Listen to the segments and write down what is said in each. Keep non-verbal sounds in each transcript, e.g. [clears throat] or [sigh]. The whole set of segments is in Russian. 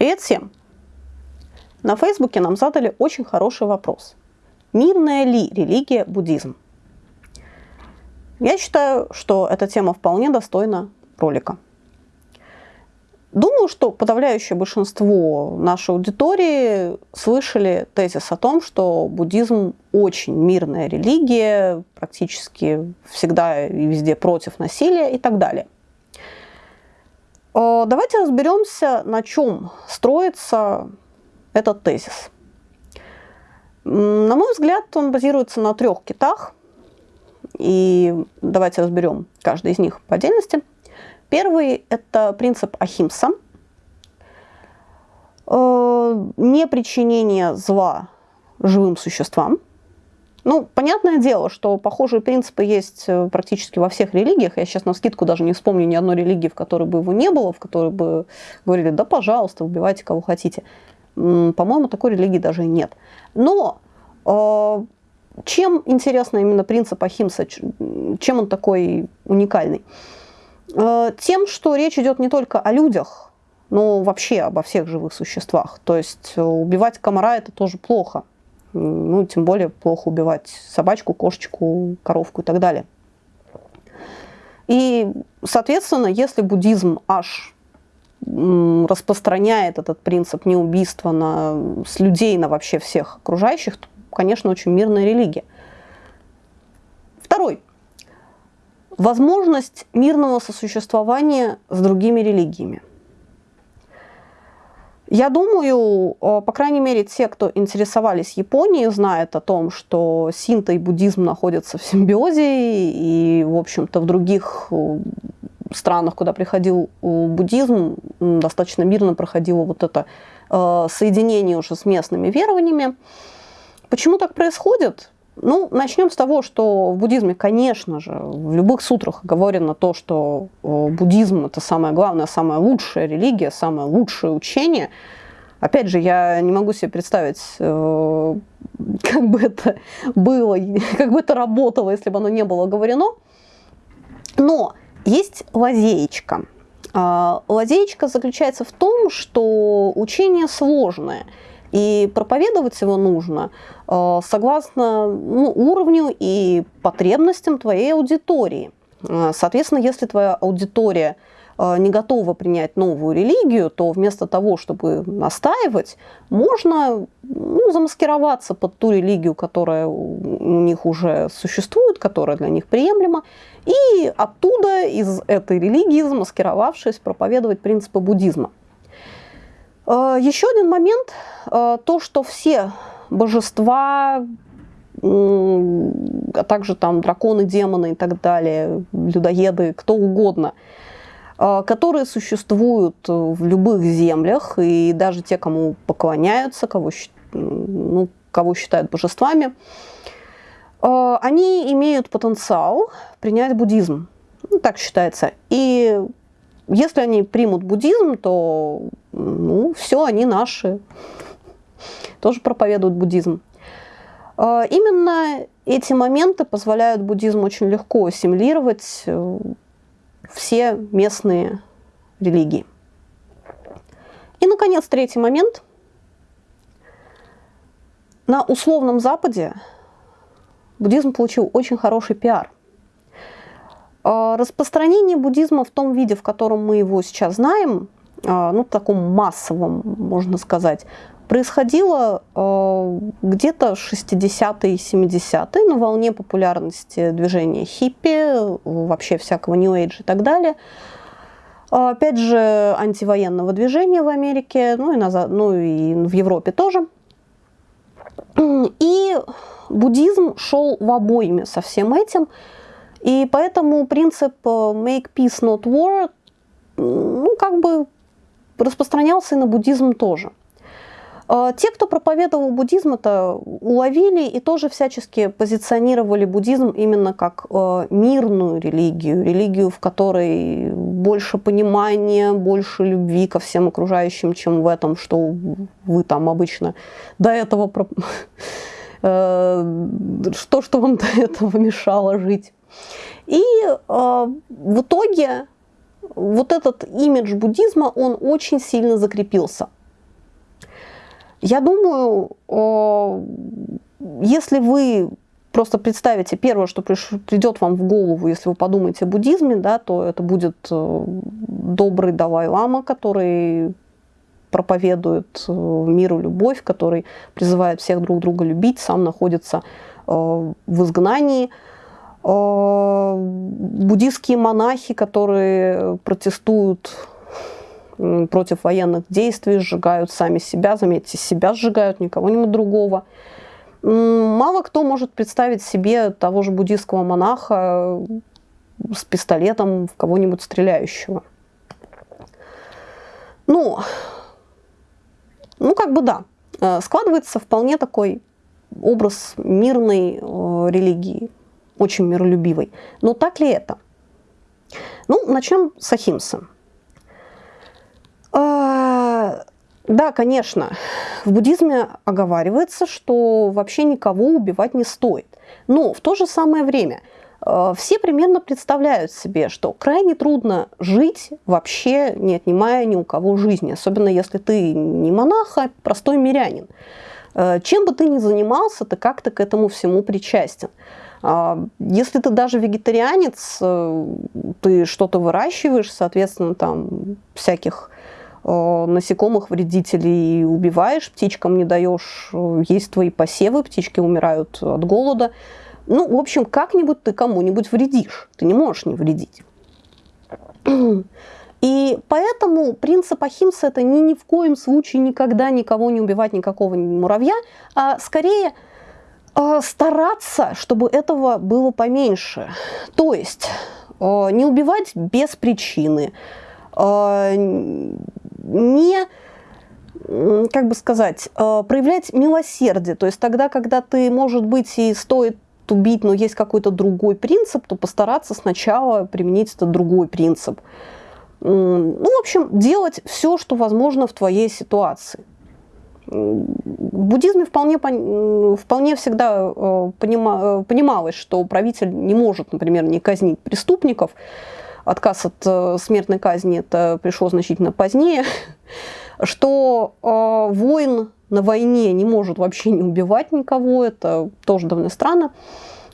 Привет всем! На Фейсбуке нам задали очень хороший вопрос. Мирная ли религия буддизм? Я считаю, что эта тема вполне достойна ролика. Думаю, что подавляющее большинство нашей аудитории слышали тезис о том, что буддизм очень мирная религия, практически всегда и везде против насилия и так далее. Э, давайте разберемся, на чем строится этот тезис. На мой взгляд, он базируется на трех китах. И давайте разберем каждый из них по отдельности. Первый – это принцип Ахимса. Э, не причинение зла живым существам. Ну, понятное дело, что похожие принципы есть э, практически во всех религиях. Я сейчас на скидку даже не вспомню ни одной религии, в которой бы его не было, в которой бы говорили, да, пожалуйста, убивайте кого хотите. По-моему, такой религии даже нет. Но э, чем интересно именно принцип Ахимса, чем он такой уникальный? Э, тем, что речь идет не только о людях, но вообще обо всех живых существах. То есть э, убивать комара это тоже плохо. Ну, тем более плохо убивать собачку, кошечку, коровку и так далее. И, соответственно, если буддизм аж распространяет этот принцип неубийства на, с людей на вообще всех окружающих, то, конечно, очень мирная религия. Второй. Возможность мирного сосуществования с другими религиями. Я думаю, э, по крайней мере, те, кто интересовались Японией, знают о том, что синто и буддизм находятся в симбиозе, и, в общем-то, в других э, странах, куда приходил э, буддизм, достаточно мирно проходило вот это соединение уже с местными верованиями. Почему так происходит? Ну, начнем с того, что в буддизме, конечно же, в любых сутрах говорено то, что э, буддизм – это самое главное, самая лучшая религия, самое лучшее учение. Опять же, я не могу себе представить, э, как бы это было, как бы это работало, если бы оно не было говорено. Но есть лазеечка. А, лазеечка заключается в том, что учение сложное – и проповедовать его нужно э, согласно ну, уровню и потребностям твоей аудитории. Э, соответственно, если твоя аудитория э, не готова принять новую религию, то вместо того, чтобы настаивать, можно ну, замаскироваться под ту религию, которая у них уже существует, которая для них приемлема, и оттуда, из этой религии, замаскировавшись, проповедовать принципы буддизма. Э, Еще один момент, э, то, что все божества, а также там драконы, демоны и так далее, людоеды, кто угодно, э, которые существуют в любых землях, и даже те, кому поклоняются, кого, ну, кого считают божествами, они имеют потенциал принять буддизм. Ну, так считается. И если они примут буддизм, то ну, все, они наши. Тоже проповедуют буддизм. А, именно эти моменты позволяют буддизму очень легко ассимилировать э, все местные религии. И, наконец, третий момент. На условном Западе буддизм получил очень хороший пиар – распространение буддизма в том виде, в котором мы его сейчас знаем, а, ну, таком массовом, можно сказать, происходило а, где-то 60-е и 70-е на волне популярности движения хиппи, вообще всякого Age и так далее. Опять же, антивоенного движения в Америке, ну и, назад, ну и в Европе тоже. И буддизм шел в обойме со всем этим – и поэтому принцип э, make peace not war, ну, как бы распространялся и на буддизм тоже. Э, те, кто проповедовал буддизм, это уловили и тоже всячески позиционировали буддизм именно как э, мирную религию, религию, в которой больше понимания, больше любви ко всем окружающим, чем в этом, что вы там обычно до этого... [laughs] Что, что вам до этого мешало жить. И э, в итоге вот этот имидж буддизма, он очень сильно закрепился. Я думаю, если вы просто представите первое, что придет вам в голову, если вы подумаете о буддизме, да, то это будет э, добрый Далай-лама, который проповедует э, миру любовь, который призывает всех друг друга любить, сам находится э, в изгнании. Буддийские монахи, которые протестуют против военных действий, сжигают сами себя, заметьте, себя сжигают, никого-нибудь другого. Мало кто может представить себе того же буддийского монаха с пистолетом в кого-нибудь стреляющего. Ну, ну, как бы да, э, складывается вполне такой образ мирной э, религии, очень миролюбивой. Но так ли это? Ну, начнем с Ахимса. Э, да, конечно, в буддизме оговаривается, что вообще никого убивать не стоит. Но в то же самое время э, все примерно представляют себе, что крайне трудно жить, вообще не отнимая ни у кого жизни, особенно если ты не монах, а простой мирянин. Э, чем бы ты ни занимался, ты как-то к этому всему причастен. А, если ты даже вегетарианец, э, ты что-то выращиваешь, соответственно, там всяких Э, насекомых вредителей убиваешь, птичкам не даешь э, есть твои посевы, птички умирают от голода. Ну, в общем, как-нибудь ты кому-нибудь вредишь. Ты не можешь не вредить. [clears throat] И поэтому принцип Ахимса – это ни, ни в коем случае никогда никого не убивать, никакого муравья, а скорее стараться, чтобы этого было поменьше. То есть не убивать без причины, не как бы сказать, э, проявлять милосердие. То есть тогда, когда ты, может быть, и стоит убить, но есть какой-то другой принцип, то постараться сначала применить этот другой принцип. Ну, в общем, делать все, что возможно в твоей ситуации. В буддизме вполне, вполне всегда э, понималось, что правитель не может, например, не казнить преступников, отказ от э, смертной казни это пришло значительно позднее, [laughs] что э, воин на войне не может вообще не убивать никого, это тоже довольно странно.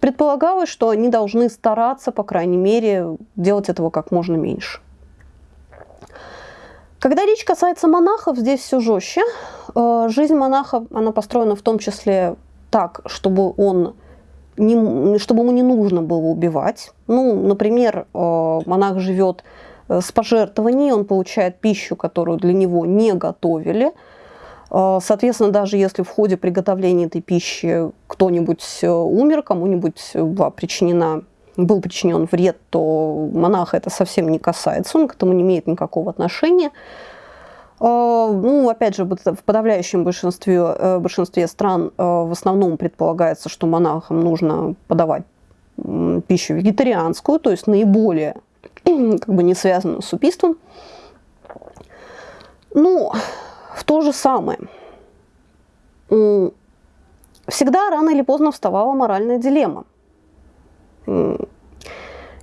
Предполагалось, что они должны стараться, по крайней мере, делать этого как можно меньше. Когда речь касается монахов, здесь все жестче. Э, жизнь монаха, она построена в том числе так, чтобы он не, чтобы ему не нужно было убивать. Ну, например, э, монах живет э, с пожертвований, он получает пищу, которую для него не готовили. Соответственно, даже если в ходе приготовления этой пищи кто-нибудь умер, кому-нибудь была причинена, был причинен вред, то монаха это совсем не касается, он к этому не имеет никакого отношения. А, ну, опять же, в подавляющем большинстве, э, большинстве стран э, в основном предполагается, что монахам нужно подавать пищу вегетарианскую, то есть наиболее [clears throat] как бы не связанную с убийством. Ну, в то же самое. Всегда рано или поздно вставала моральная дилемма.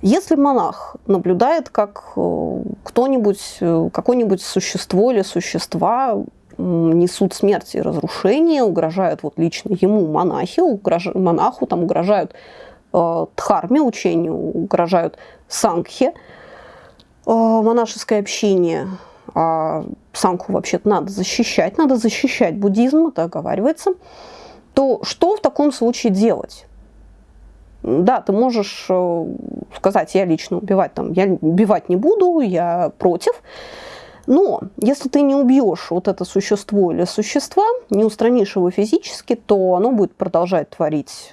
Если монах наблюдает, как э, кто-нибудь, э, какое-нибудь существо или существа несут смерть и разрушение, угрожают вот лично ему, монахи, угрож... монаху, там угрожают э, дхарме, учению, угрожают сангхе, э, монашеское общение. А сангху вообще-то надо защищать, надо защищать буддизм, это оговаривается. То что в таком случае делать? Да, ты можешь э, сказать, я лично убивать там, я убивать не буду, я против. Но если ты не убьешь вот это существо или существа, не устранишь его физически, то оно будет продолжать творить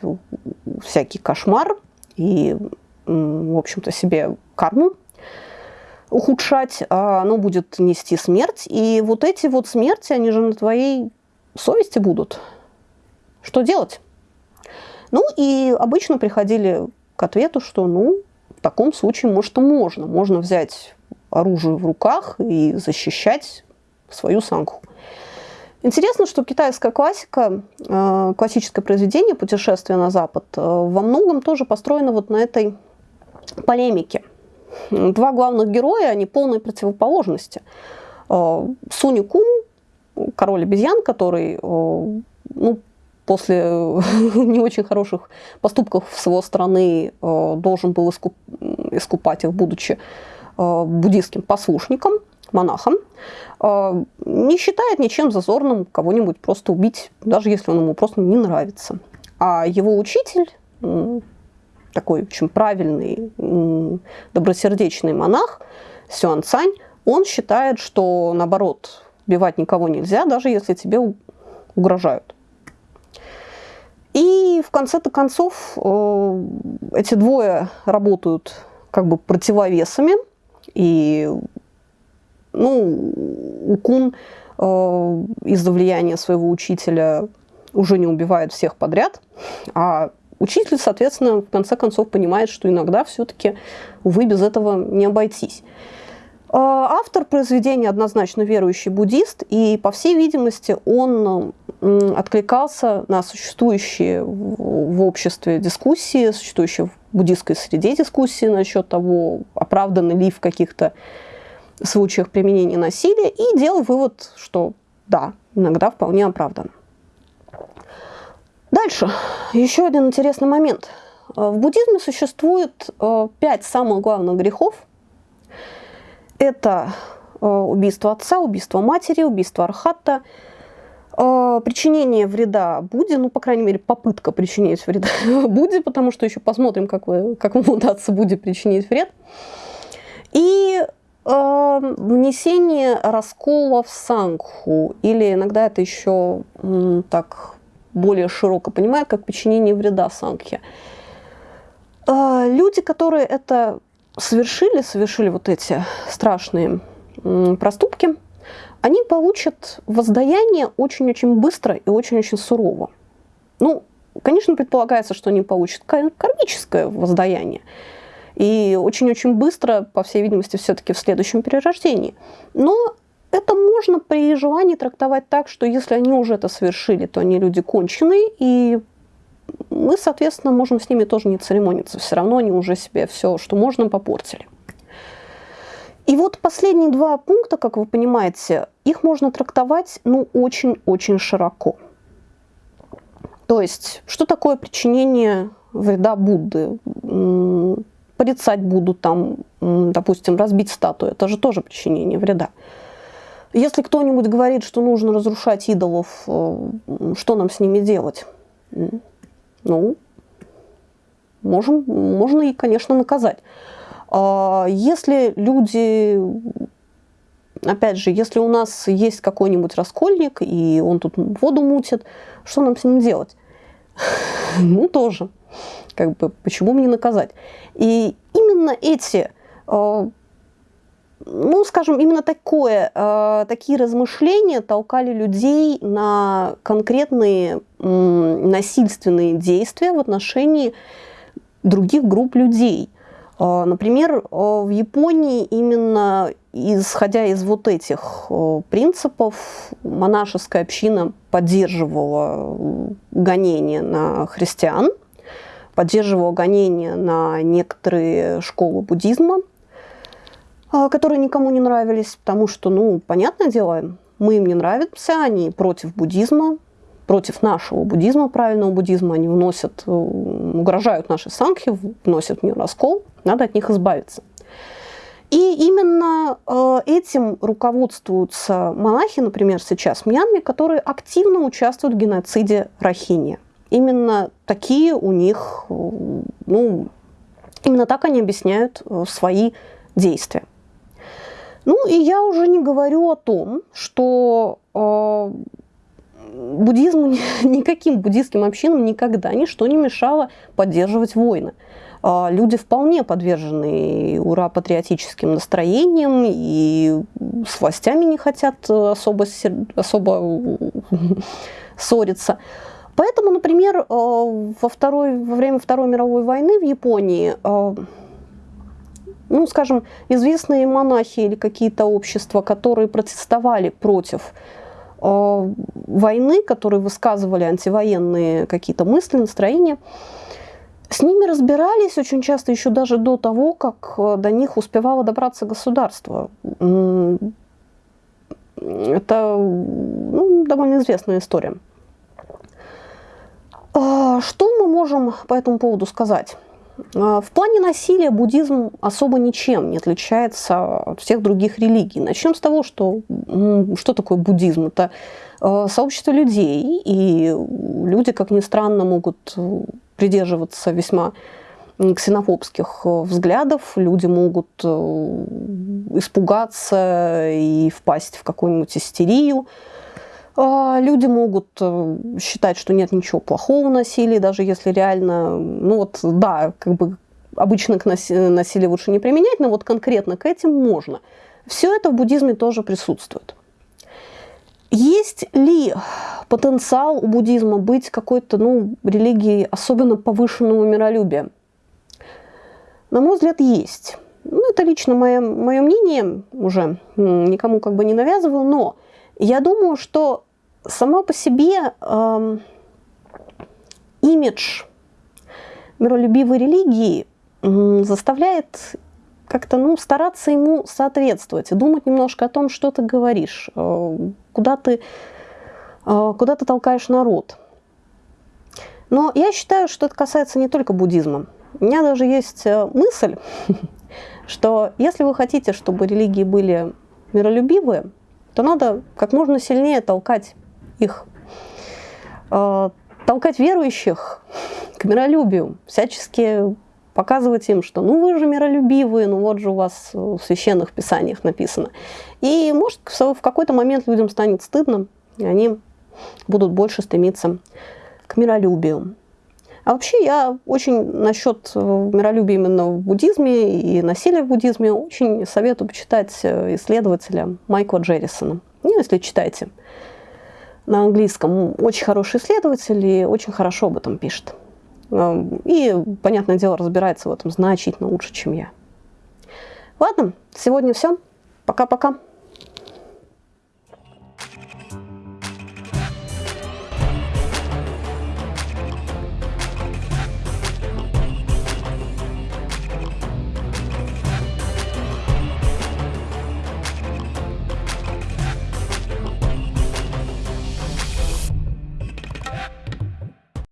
всякий кошмар и, в общем-то, себе карму ухудшать, а оно будет нести смерть. И вот эти вот смерти, они же на твоей совести будут. Что делать? Ну и обычно приходили к ответу, что ну, в таком случае, может, и можно. Можно взять оружие в руках и защищать свою санку. Интересно, что китайская классика, э, классическое произведение «Путешествие на Запад» э, во многом тоже построено вот на этой полемике. Два главных героя, они полной противоположности. Э, Суни Кун, король обезьян, который ну, после [laughs] не очень хороших поступков с его стороны должен был искуп, искупать их, будучи буддийским послушником, монахом, не считает ничем зазорным кого-нибудь просто убить, даже если он ему просто не нравится. А его учитель, такой очень правильный, добросердечный монах, Сюан Цань, он считает, что наоборот, убивать никого нельзя, даже если тебе угрожают. И в конце-то концов э, эти двое работают как бы противовесами. И ну, Укун э, из-за влияния своего учителя уже не убивает всех подряд, а учитель, соответственно, в конце концов понимает, что иногда все-таки, увы, без этого не обойтись. А, автор произведения однозначно верующий буддист, и, по всей видимости, он откликался на существующие в обществе дискуссии, существующие в буддистской среде дискуссии насчет того, оправданы ли в каких-то случаях применения насилия, и делал вывод, что да, иногда вполне оправдан. Дальше. Еще один интересный момент. В буддизме существует э, пять самых главных грехов – это э, убийство отца, убийство матери, убийство архата, э, причинение вреда Будде, ну, по крайней мере, попытка причинить вреда [laughs] Будде, потому что еще посмотрим, как, вы, как вам удастся Будде причинить вред. И э, внесение раскола в сангху, или иногда это еще так более широко понимают, как причинение вреда сангхе. Люди, которые это совершили, совершили вот эти страшные проступки, они получат воздаяние очень-очень быстро и очень-очень сурово. Ну, конечно, предполагается, что они получат кармическое воздаяние. И очень-очень быстро, по всей видимости, все-таки в следующем перерождении. Но это можно при желании трактовать так, что если они уже это совершили, то они люди конченые, и мы, соответственно, можем с ними тоже не церемониться. Все равно они уже себе все, что можно, попортили. И вот последние два пункта, как вы понимаете, их можно трактовать ну, очень-очень широко. То есть, что такое причинение вреда Будды? Порицать Будду, там, допустим, разбить статую, это же тоже причинение вреда. Если кто-нибудь говорит, что нужно разрушать идолов, э, что нам с ними делать? ну, можем, можно и, конечно, наказать. А если люди, опять же, если у нас есть какой-нибудь раскольник, и он тут воду мутит, что нам с ним делать? [laughs] Ну, тоже. Как бы, почему мне наказать? И именно эти а, ну, скажем, именно такое, э, такие размышления толкали людей на конкретные насильственные действия в отношении других групп людей. Э, например, в Японии именно исходя из вот этих принципов монашеская община поддерживала гонения на христиан, поддерживала гонения на некоторые школы буддизма – а, которые никому не нравились, потому что, ну, понятное дело, мы им не нравимся, они против буддизма, против нашего буддизма, правильного буддизма, они вносят, э, угрожают нашей сангхи, вносят в нее раскол, надо от них избавиться. И именно э, этим руководствуются монахи, например, сейчас в Мьянме, которые активно участвуют в геноциде Рахини. Именно такие у них, э, ну, именно так они объясняют свои действия. Ну и я уже не говорю о том, что э, буддизму, [laughs] никаким буддийским общинам никогда ничто не мешало поддерживать войны. Э, люди вполне подвержены ура-патриотическим настроениям и с властями не хотят особо, особо [laughs] ссориться. Поэтому, например, э, во, второй, во время Второй мировой войны в Японии э, ну, скажем, известные монахи или какие-то общества, которые протестовали против э, войны, которые высказывали антивоенные какие-то мысли, настроения, с ними разбирались очень часто еще даже до того, как э, до них успевало добраться государство. Это ну, довольно известная история. А, что мы можем по этому поводу сказать? А, в плане насилия буддизм особо ничем не отличается от всех других религий. Начнем с того, что, что такое буддизм. Это а, сообщество людей, и люди, как ни странно, могут придерживаться весьма ксенофобских взглядов, люди могут э, испугаться и впасть в какую-нибудь истерию. А, люди могут э, считать, что нет ничего плохого в насилии, даже если реально, ну вот, да, как бы обычно к насилию лучше не применять, но вот конкретно к этим можно. Все это в буддизме тоже присутствует. Есть ли потенциал у буддизма быть какой-то ну, религией особенно повышенного миролюбия? На мой взгляд, есть. Ну, это лично мое, мое мнение, уже никому как бы не навязываю, но я думаю, что сама по себе э, имидж миролюбивой религии э, заставляет как-то ну, стараться ему соответствовать думать немножко о том, что ты говоришь, э, куда, ты, э, куда ты толкаешь народ. Но я считаю, что это касается не только буддизма. У меня даже есть э, мысль, [laughs] что если вы хотите, чтобы религии были миролюбивые, то надо как можно сильнее толкать их, э, толкать верующих к миролюбию, всячески показывать им, что ну вы же миролюбивые, ну вот же у вас в священных писаниях написано. И может в какой-то момент людям станет стыдно, и они будут больше стремиться к миролюбию. А вообще я очень насчет э, миролюбия именно в буддизме и насилия в буддизме очень советую почитать э, исследователя Майкла Джеррисона. Ну, если читаете на английском, очень хороший исследователь и очень хорошо об этом пишет. Эм, и, понятное дело, разбирается в этом значительно лучше, чем я. Ладно, сегодня все. Пока-пока.